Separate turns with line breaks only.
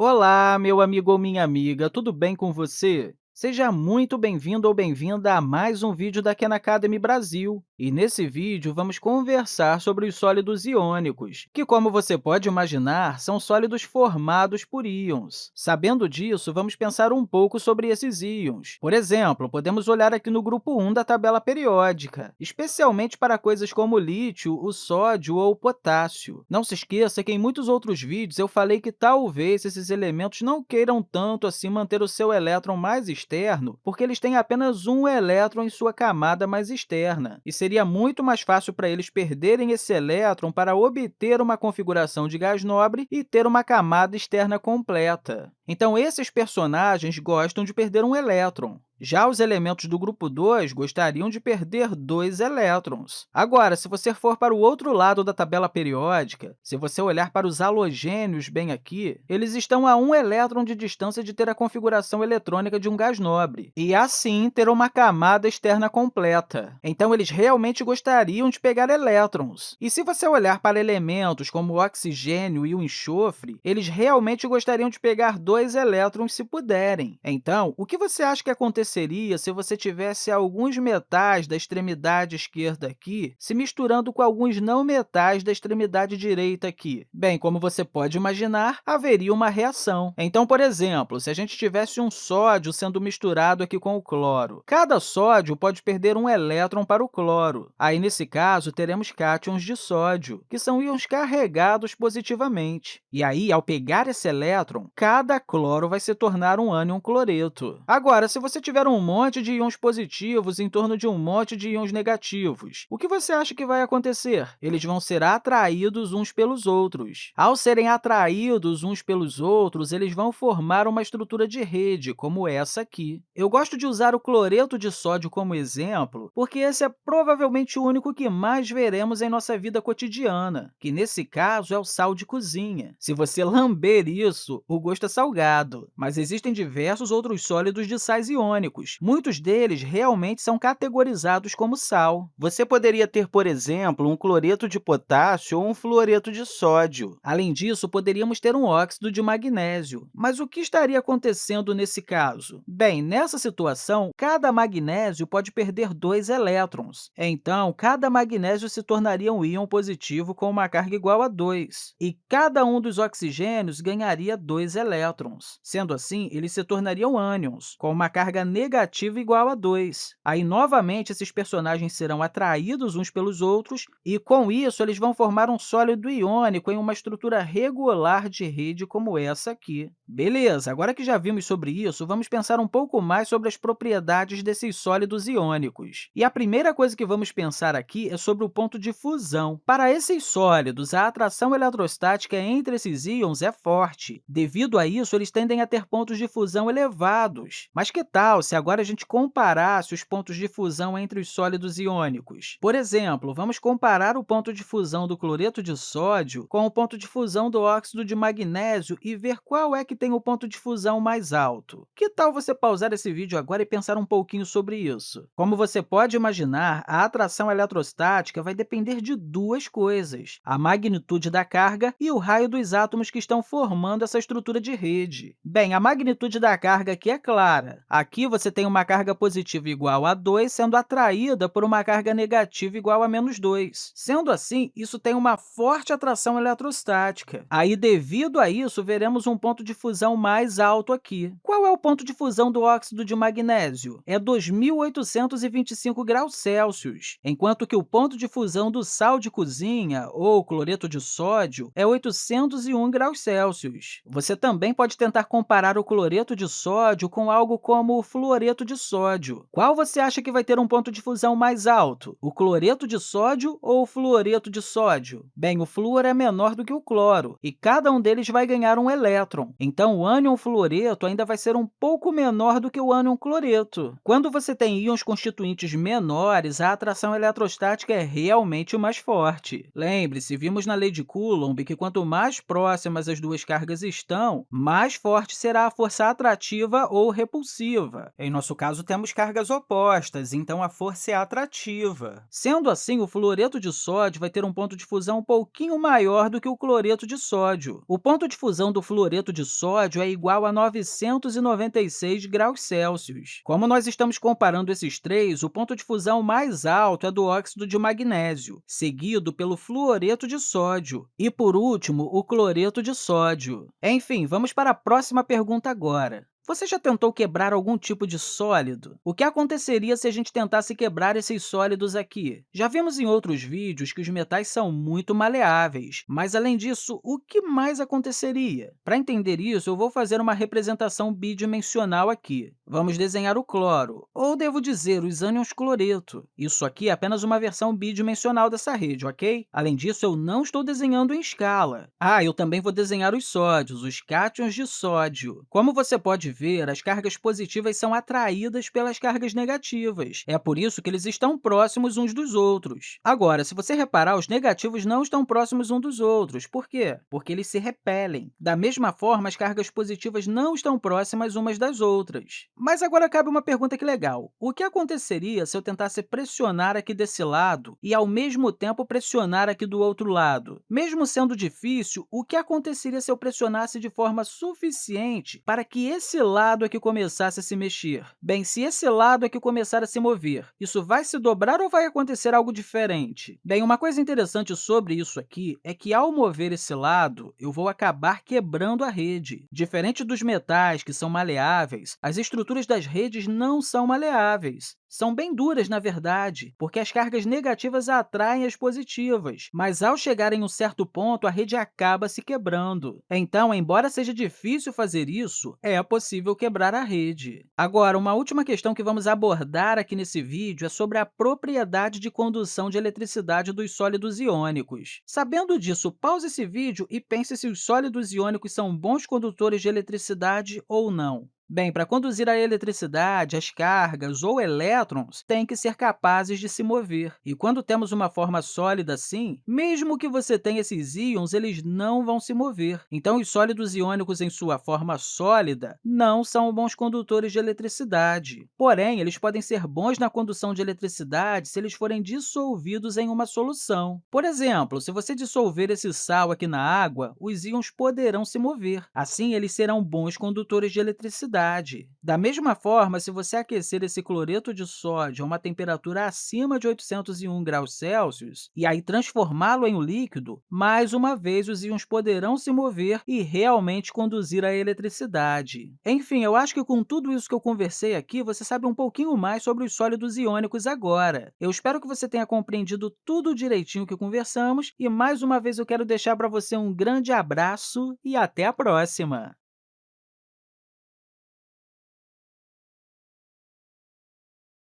Olá, meu amigo ou minha amiga, tudo bem com você? Seja muito bem-vindo ou bem-vinda a mais um vídeo da Khan Academy Brasil. E nesse vídeo, vamos conversar sobre os sólidos iônicos, que, como você pode imaginar, são sólidos formados por íons. Sabendo disso, vamos pensar um pouco sobre esses íons. Por exemplo, podemos olhar aqui no grupo 1 da tabela periódica, especialmente para coisas como o lítio, o sódio ou o potássio. Não se esqueça que em muitos outros vídeos eu falei que talvez esses elementos não queiram tanto assim manter o seu elétron mais externo, porque eles têm apenas um elétron em sua camada mais externa, e seria muito mais fácil para eles perderem esse elétron para obter uma configuração de gás nobre e ter uma camada externa completa. Então, esses personagens gostam de perder um elétron. Já os elementos do grupo 2 gostariam de perder dois elétrons. Agora, se você for para o outro lado da tabela periódica, se você olhar para os halogênios bem aqui, eles estão a um elétron de distância de ter a configuração eletrônica de um gás nobre, e assim ter uma camada externa completa. Então, eles realmente gostariam de pegar elétrons. E se você olhar para elementos como o oxigênio e o enxofre, eles realmente gostariam de pegar dois elétrons se puderem. Então, o que você acha que aconteceria aconteceria se você tivesse alguns metais da extremidade esquerda aqui se misturando com alguns não metais da extremidade direita aqui? Bem, como você pode imaginar, haveria uma reação. Então, por exemplo, se a gente tivesse um sódio sendo misturado aqui com o cloro, cada sódio pode perder um elétron para o cloro. Aí, nesse caso, teremos cátions de sódio, que são íons carregados positivamente. E aí, ao pegar esse elétron, cada cloro vai se tornar um ânion cloreto. Agora, se você tiver tiver um monte de íons positivos em torno de um monte de íons negativos, o que você acha que vai acontecer? Eles vão ser atraídos uns pelos outros. Ao serem atraídos uns pelos outros, eles vão formar uma estrutura de rede, como essa aqui. Eu gosto de usar o cloreto de sódio como exemplo, porque esse é provavelmente o único que mais veremos em nossa vida cotidiana, que, nesse caso, é o sal de cozinha. Se você lamber isso, o gosto é salgado, mas existem diversos outros sólidos de sais iônicos, Muitos deles realmente são categorizados como sal. Você poderia ter, por exemplo, um cloreto de potássio ou um fluoreto de sódio. Além disso, poderíamos ter um óxido de magnésio. Mas o que estaria acontecendo nesse caso? Bem, nessa situação, cada magnésio pode perder dois elétrons. Então, cada magnésio se tornaria um íon positivo com uma carga igual a 2, e cada um dos oxigênios ganharia dois elétrons. Sendo assim, eles se tornariam ânions, com uma carga negativa igual a 2. Aí, novamente, esses personagens serão atraídos uns pelos outros e, com isso, eles vão formar um sólido iônico em uma estrutura regular de rede como essa aqui. Beleza, agora que já vimos sobre isso, vamos pensar um pouco mais sobre as propriedades desses sólidos iônicos. E a primeira coisa que vamos pensar aqui é sobre o ponto de fusão. Para esses sólidos, a atração eletrostática entre esses íons é forte. Devido a isso, eles tendem a ter pontos de fusão elevados. Mas que tal se agora a gente comparasse os pontos de fusão entre os sólidos iônicos. Por exemplo, vamos comparar o ponto de fusão do cloreto de sódio com o ponto de fusão do óxido de magnésio e ver qual é que tem o ponto de fusão mais alto. Que tal você pausar esse vídeo agora e pensar um pouquinho sobre isso? Como você pode imaginar, a atração eletrostática vai depender de duas coisas, a magnitude da carga e o raio dos átomos que estão formando essa estrutura de rede. Bem, a magnitude da carga aqui é clara. Aqui você tem uma carga positiva igual a 2 sendo atraída por uma carga negativa igual a menos 2. Sendo assim, isso tem uma forte atração eletrostática. Aí, devido a isso, veremos um ponto de fusão mais alto aqui. Qual é o ponto de fusão do óxido de magnésio? É 2.825 graus Celsius, enquanto que o ponto de fusão do sal de cozinha, ou cloreto de sódio, é 801 graus Celsius. Você também pode tentar comparar o cloreto de sódio com algo como o fluoreto de sódio. Qual você acha que vai ter um ponto de fusão mais alto, o cloreto de sódio ou o fluoreto de sódio? Bem, o flúor é menor do que o cloro, e cada um deles vai ganhar um elétron. Então, o ânion fluoreto ainda vai ser um pouco menor do que o ânion cloreto. Quando você tem íons constituintes menores, a atração eletrostática é realmente mais forte. Lembre-se, vimos na lei de Coulomb que quanto mais próximas as duas cargas estão, mais forte será a força atrativa ou repulsiva. Em nosso caso temos cargas opostas, então a força é atrativa. Sendo assim, o fluoreto de sódio vai ter um ponto de fusão um pouquinho maior do que o cloreto de sódio. O ponto de fusão do fluoreto de sódio é igual a 996 graus Celsius. Como nós estamos comparando esses três, o ponto de fusão mais alto é do óxido de magnésio, seguido pelo fluoreto de sódio, e, por último, o cloreto de sódio. Enfim, vamos para a próxima pergunta agora. Você já tentou quebrar algum tipo de sólido? O que aconteceria se a gente tentasse quebrar esses sólidos aqui? Já vimos em outros vídeos que os metais são muito maleáveis, mas, além disso, o que mais aconteceria? Para entender isso, eu vou fazer uma representação bidimensional aqui. Vamos desenhar o cloro, ou devo dizer, os ânions cloreto. Isso aqui é apenas uma versão bidimensional dessa rede, ok? Além disso, eu não estou desenhando em escala. Ah, eu também vou desenhar os sódios, os cátions de sódio. Como você pode ver, as cargas positivas são atraídas pelas cargas negativas. É por isso que eles estão próximos uns dos outros. Agora, se você reparar, os negativos não estão próximos uns dos outros. Por quê? Porque eles se repelem. Da mesma forma, as cargas positivas não estão próximas umas das outras. Mas agora cabe uma pergunta que legal. O que aconteceria se eu tentasse pressionar aqui desse lado e, ao mesmo tempo, pressionar aqui do outro lado? Mesmo sendo difícil, o que aconteceria se eu pressionasse de forma suficiente para que esse lado é que começasse a se mexer? Bem, se esse lado é que começar a se mover, isso vai se dobrar ou vai acontecer algo diferente? Bem, uma coisa interessante sobre isso aqui é que, ao mover esse lado, eu vou acabar quebrando a rede. Diferente dos metais, que são maleáveis, as estruturas das redes não são maleáveis. São bem duras, na verdade, porque as cargas negativas atraem as positivas, mas, ao chegar em um certo ponto, a rede acaba se quebrando. Então, embora seja difícil fazer isso, é possível quebrar a rede. Agora, uma última questão que vamos abordar aqui nesse vídeo é sobre a propriedade de condução de eletricidade dos sólidos iônicos. Sabendo disso, pause esse vídeo e pense se os sólidos iônicos são bons condutores de eletricidade ou não. Bem, para conduzir a eletricidade, as cargas ou elétrons têm que ser capazes de se mover. E quando temos uma forma sólida assim, mesmo que você tenha esses íons, eles não vão se mover. Então, os sólidos iônicos em sua forma sólida não são bons condutores de eletricidade. Porém, eles podem ser bons na condução de eletricidade se eles forem dissolvidos em uma solução. Por exemplo, se você dissolver esse sal aqui na água, os íons poderão se mover. Assim, eles serão bons condutores de eletricidade. Da mesma forma, se você aquecer esse cloreto de sódio a uma temperatura acima de 801 graus Celsius e aí transformá-lo em um líquido, mais uma vez os íons poderão se mover e realmente conduzir a eletricidade. Enfim, eu acho que com tudo isso que eu conversei aqui, você sabe um pouquinho mais sobre os sólidos iônicos agora. Eu espero que você tenha compreendido tudo direitinho que conversamos e, mais uma vez, eu quero deixar para você um grande abraço e até a próxima!